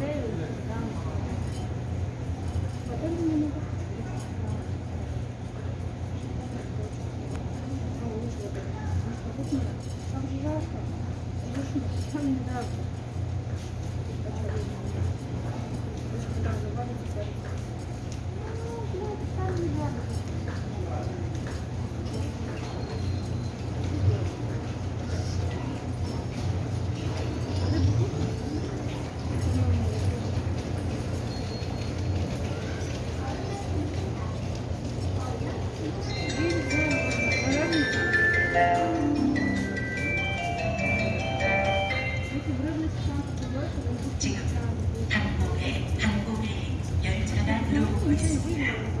Там же жарко. А там не жарко. 지금 항공에 항공에 열차가 들어오고 있습니다.